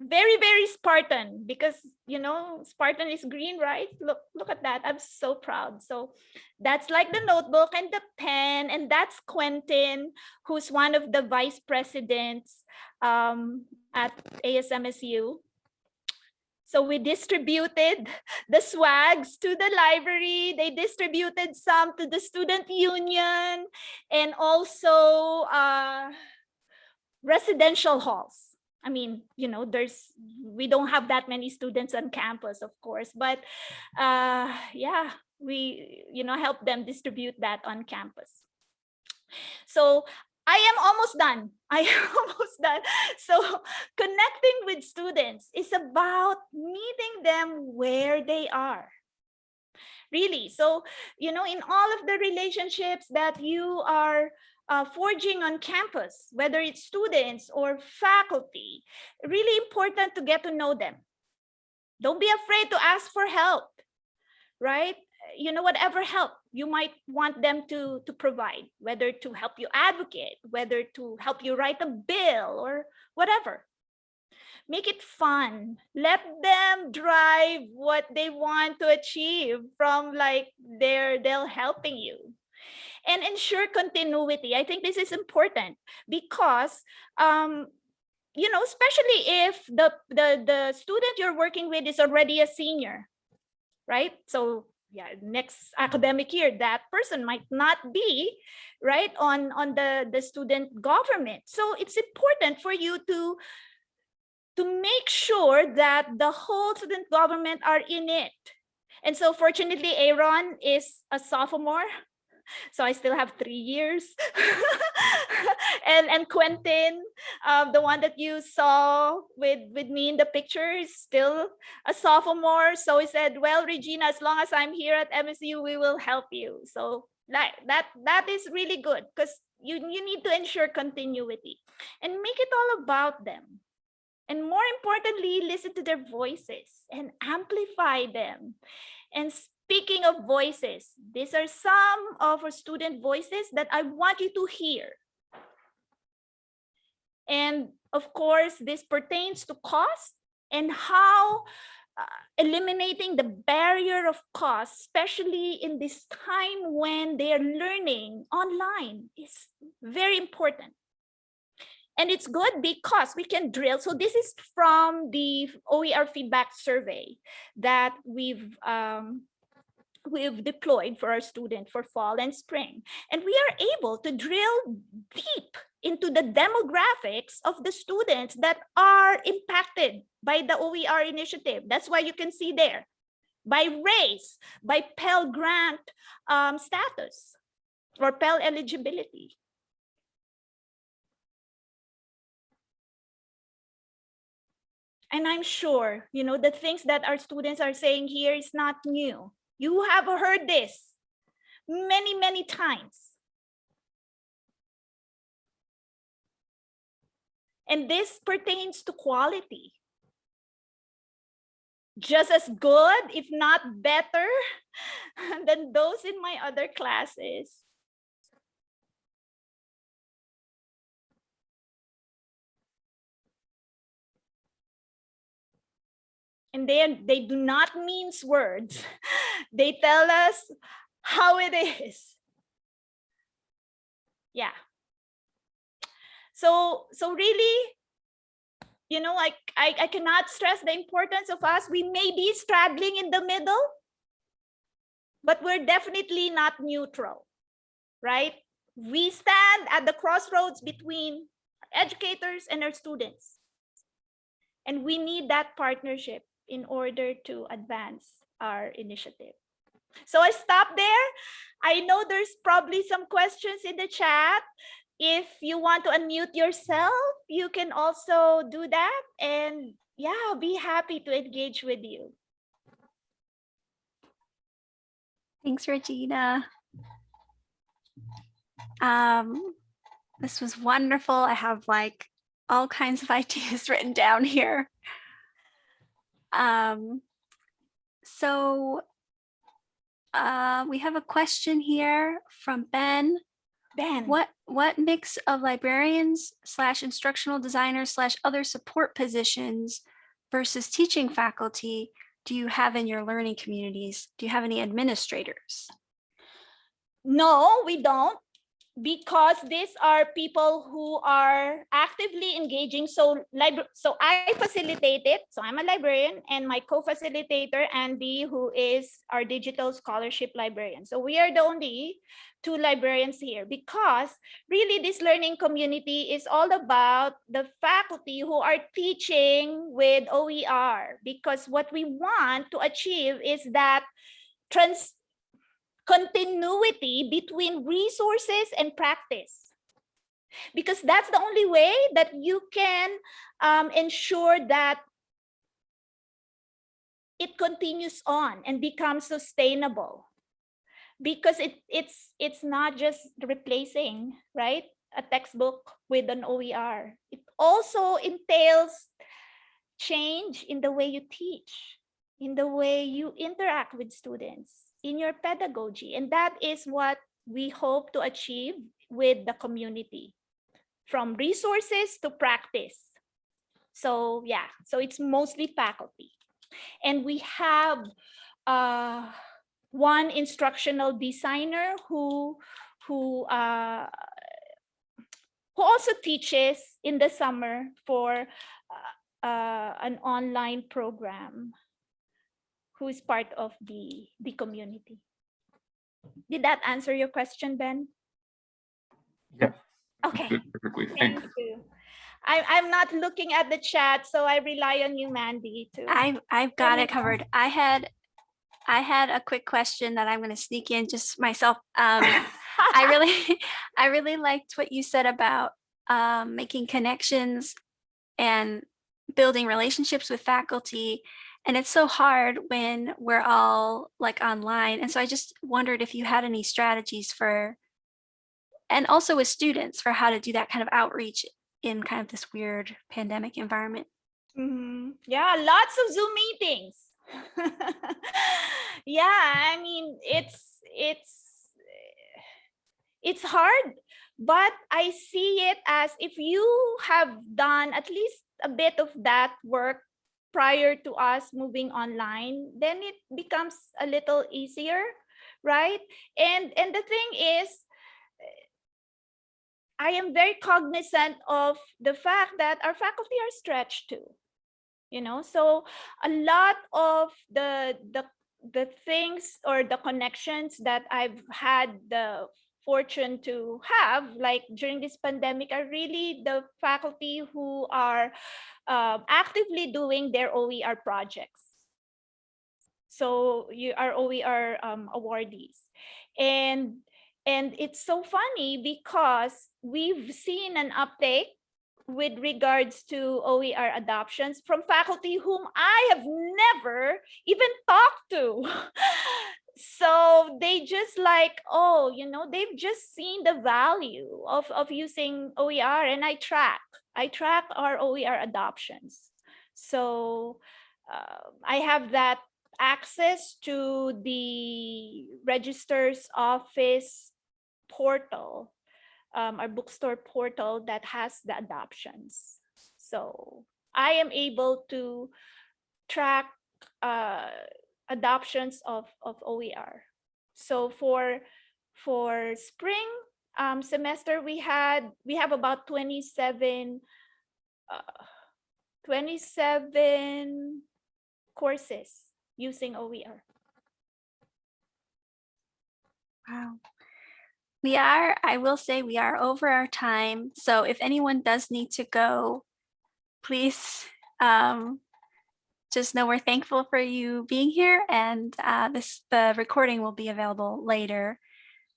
Speaker 3: Very, very Spartan because, you know, Spartan is green, right? Look, look at that. I'm so proud. So that's like the notebook and the pen. And that's Quentin, who's one of the vice presidents um, at ASMSU. So we distributed *laughs* the swags to the library. They distributed some to the student union and also uh, residential halls. I mean, you know, there's, we don't have that many students on campus, of course, but uh, yeah, we, you know, help them distribute that on campus. So I am almost done. *laughs* I am almost done. So connecting with students is about meeting them where they are. Really. So, you know, in all of the relationships that you are uh, forging on campus, whether it's students or faculty, really important to get to know them. Don't be afraid to ask for help, right? You know, whatever help you might want them to, to provide, whether to help you advocate, whether to help you write a bill or whatever. Make it fun. Let them drive what they want to achieve from like their, they're helping you and ensure continuity. I think this is important because, um, you know, especially if the, the, the student you're working with is already a senior, right? So yeah, next academic year, that person might not be right on, on the, the student government. So it's important for you to, to make sure that the whole student government are in it. And so fortunately, Aaron is a sophomore so I still have three years. *laughs* and and Quentin, um, the one that you saw with with me in the picture, is still a sophomore. So he said, "Well, Regina, as long as I'm here at MSU, we will help you." So that that that is really good because you you need to ensure continuity and make it all about them. And more importantly, listen to their voices and amplify them. And Speaking of voices, these are some of our student voices that I want you to hear. And of course, this pertains to cost and how uh, eliminating the barrier of cost, especially in this time when they are learning online is very important. And it's good because we can drill. So this is from the OER feedback survey that we've um, we've deployed for our student for fall and spring. And we are able to drill deep into the demographics of the students that are impacted by the OER initiative. That's why you can see there by race, by Pell Grant um, status or Pell eligibility. And I'm sure, you know, the things that our students are saying here is not new. You have heard this many, many times. And this pertains to quality. just as good, if not better, *laughs* than those in my other classes. And they, they do not mince words. *laughs* They tell us how it is. Yeah. So, so really, you know, like I, I cannot stress the importance of us. We may be straddling in the middle, but we're definitely not neutral, right? We stand at the crossroads between educators and our students. And we need that partnership in order to advance our initiative. So I stop there. I know there's probably some questions in the chat. If you want to unmute yourself, you can also do that. And yeah, I'll be happy to engage with you.
Speaker 1: Thanks, Regina. Um, this was wonderful. I have like all kinds of *laughs* ideas written down here. Um, so uh, we have a question here from Ben.
Speaker 3: Ben,
Speaker 1: What what mix of librarians slash instructional designers slash other support positions versus teaching faculty do you have in your learning communities? Do you have any administrators?
Speaker 3: No, we don't, because these are people who are actively engaging. So, so I facilitate it. So I'm a librarian, and my co-facilitator Andy, who is our digital scholarship librarian. So we are the only two librarians here because really this learning community is all about the faculty who are teaching with OER because what we want to achieve is that trans continuity between resources and practice. Because that's the only way that you can um, ensure that it continues on and becomes sustainable. Because it, it's, it's not just replacing, right? A textbook with an OER. It also entails change in the way you teach, in the way you interact with students, in your pedagogy. And that is what we hope to achieve with the community from resources to practice. So yeah, so it's mostly faculty. And we have uh, one instructional designer who, who, uh, who also teaches in the summer for uh, uh, an online program who is part of the, the community. Did that answer your question, Ben?
Speaker 2: Yeah.
Speaker 3: Okay,
Speaker 2: Perfectly,
Speaker 3: thank
Speaker 2: thanks.
Speaker 3: you. I, I'm not looking at the chat, so I rely on you, Mandy, Too.
Speaker 1: I've I've got it covered. I had I had a quick question that I'm going to sneak in just myself. Um, *laughs* I really *laughs* I really liked what you said about um, making connections and building relationships with faculty. And it's so hard when we're all like online. And so I just wondered if you had any strategies for, and also with students for how to do that kind of outreach in kind of this weird pandemic environment.
Speaker 3: Mhm. Yeah, lots of Zoom meetings. *laughs* yeah, I mean, it's it's it's hard, but I see it as if you have done at least a bit of that work prior to us moving online, then it becomes a little easier, right? And and the thing is eh, I am very cognizant of the fact that our faculty are stretched too. You know, so a lot of the the the things or the connections that I've had the fortune to have, like during this pandemic, are really the faculty who are uh, actively doing their OER projects. So you are OER um, awardees, and and it's so funny because we've seen an uptake with regards to OER adoptions from faculty whom I have never even talked to. *laughs* so they just like, oh, you know, they've just seen the value of, of using OER and I track, I track our OER adoptions. So uh, I have that access to the register's office portal, um, our bookstore portal that has the adoptions. So I am able to track uh, adoptions of, of OER. So for for spring um, semester, we had we have about 27 uh, 27 courses using OER.
Speaker 1: Wow. We are, I will say we are over our time. So if anyone does need to go, please um, just know we're thankful for you being here and uh, this the recording will be available later.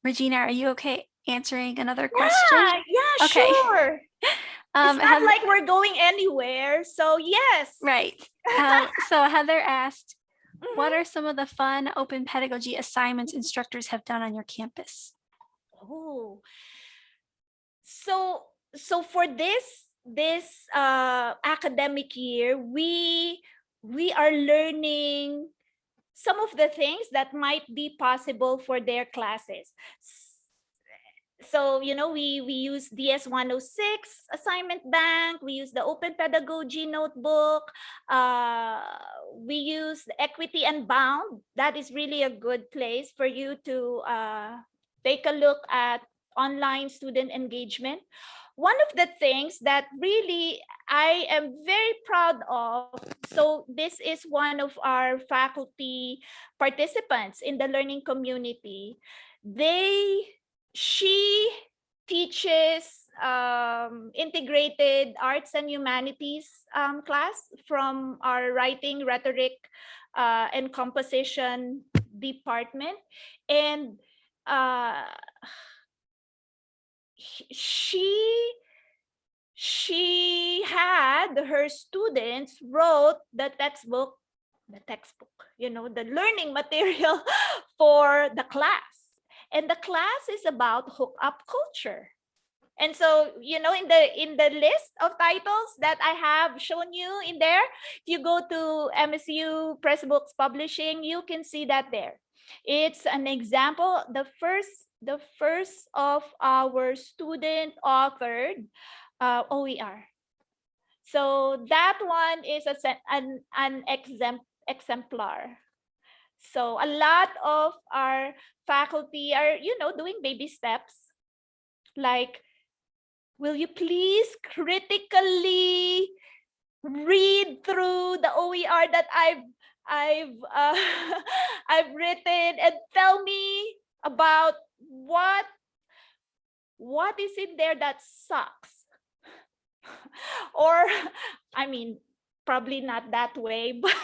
Speaker 1: Regina, are you okay answering another question?
Speaker 3: Yeah, yeah,
Speaker 1: Okay.
Speaker 3: sure. *laughs*
Speaker 1: Um,
Speaker 3: it's not
Speaker 1: Heath-
Speaker 3: like we're going anywhere. So yes.
Speaker 1: right. Um, *laughs* so Heather asked,
Speaker 3: Mhm.
Speaker 1: what are some of the fun open pedagogy assignments instructors have done on your campus?
Speaker 3: Oh, so so for this this uh, academic year, we we are learning some of the things that might be possible for their classes. So you know we we use DS 106 assignment bank. We use the Open Pedagogy notebook. Uh, we use Equity Unbound. That is really a good place for you to uh, take a look at online student engagement. One of the things that really I am very proud of, so this is one of our faculty participants in the learning community. They, she teaches um, integrated arts and humanities um, class from our writing, rhetoric, uh, and composition department. And uh she she had her students wrote the textbook the textbook you know the learning *laughs* material for the class. And the class is about hook up culture. And so you know in the in the list of titles that i have shown you in there if you go to msu Pressbooks publishing you can see that there. It's an example the first the first of our student authored uh, OER. So that one is a, an, an exempt, exemplar. So a lot of our faculty are, you know, doing baby steps. Like, will you please critically read through the OER that I've I've uh, *laughs* I've written and tell me about what what is in there that sucks? *laughs* Or *laughs* i mean probably not that way *laughs* but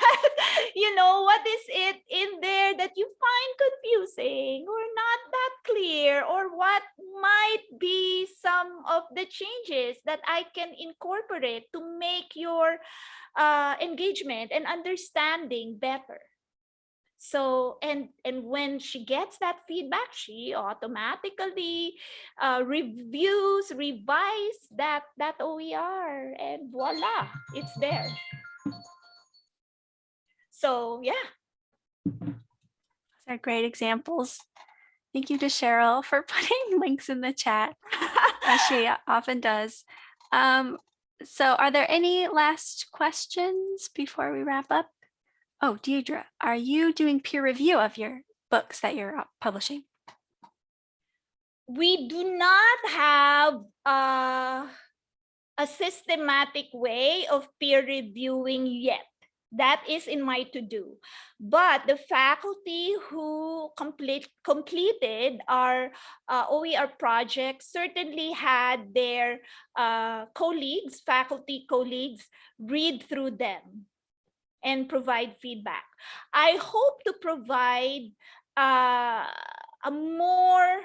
Speaker 3: you know what is it in there that you find confusing or not that clear? Or what might be some of the changes that i can incorporate to make your uh, engagement and understanding better so and and when she gets that feedback she automatically uh, reviews revise that that oer and voila it's there so yeah
Speaker 1: Those are great examples. Thank you to Cheryl for *laughs* putting links in the chat, as she often does. Um, so are there any last questions before we wrap up? Oh, Deirdre, are you doing peer review of your books that you're uh, publishing?
Speaker 3: we do not have uh, a systematic way of peer reviewing yet. That is in my to-do. But the faculty who complete, completed our uh, OER project certainly had their uh, colleagues, faculty colleagues, read through them and provide feedback. I hope to provide uh, a more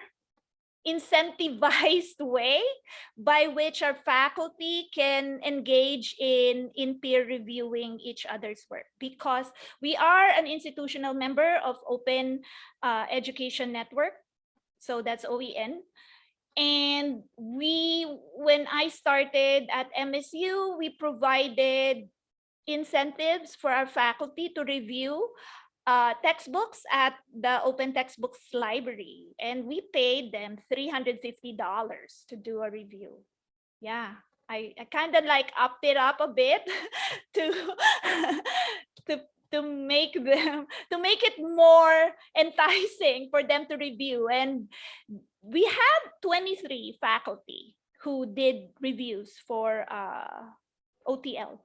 Speaker 3: incentivized *laughs* way by which our faculty can engage in in peer reviewing each other's work because we are an institutional member of open uh, education network so that's oen and we when i started at msu we provided incentives for our faculty to review uh, textbooks at the Open Textbooks Library. And we paid them $350 to do a review. Yeah, I, I kind of like upped it up a bit *laughs* to, *laughs* to, to make them, to make it more enticing for them to review. And we had 23 faculty who did reviews for uh, OTL.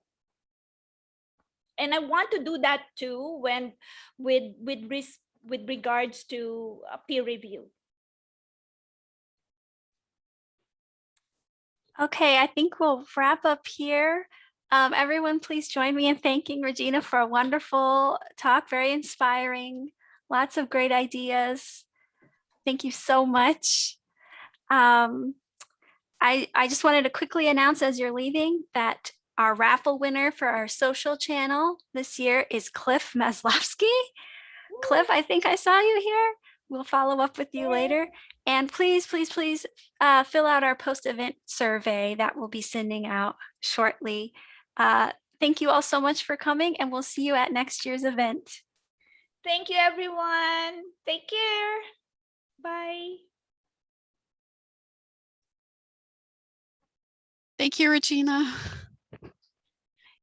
Speaker 3: And I want to do that too when with with ris with regards to uh, peer review.
Speaker 1: Okay, I think we'll wrap up here. Um, everyone, please join me in thanking Regina for a wonderful talk, very inspiring, lots of great ideas. Thank you so much. Um, I, I just wanted to quickly announce as you're leaving that our raffle winner for our social channel this year is Cliff Maslowski. Cliff, I think I saw you here. We'll follow up with you later. And please, please, please uh, fill out our post-event survey that we'll be sending out shortly. Uh, thank you all so much for coming and we'll see you at next year's event.
Speaker 3: Thank you, everyone. Take care. Bye.
Speaker 4: Thank you, Regina.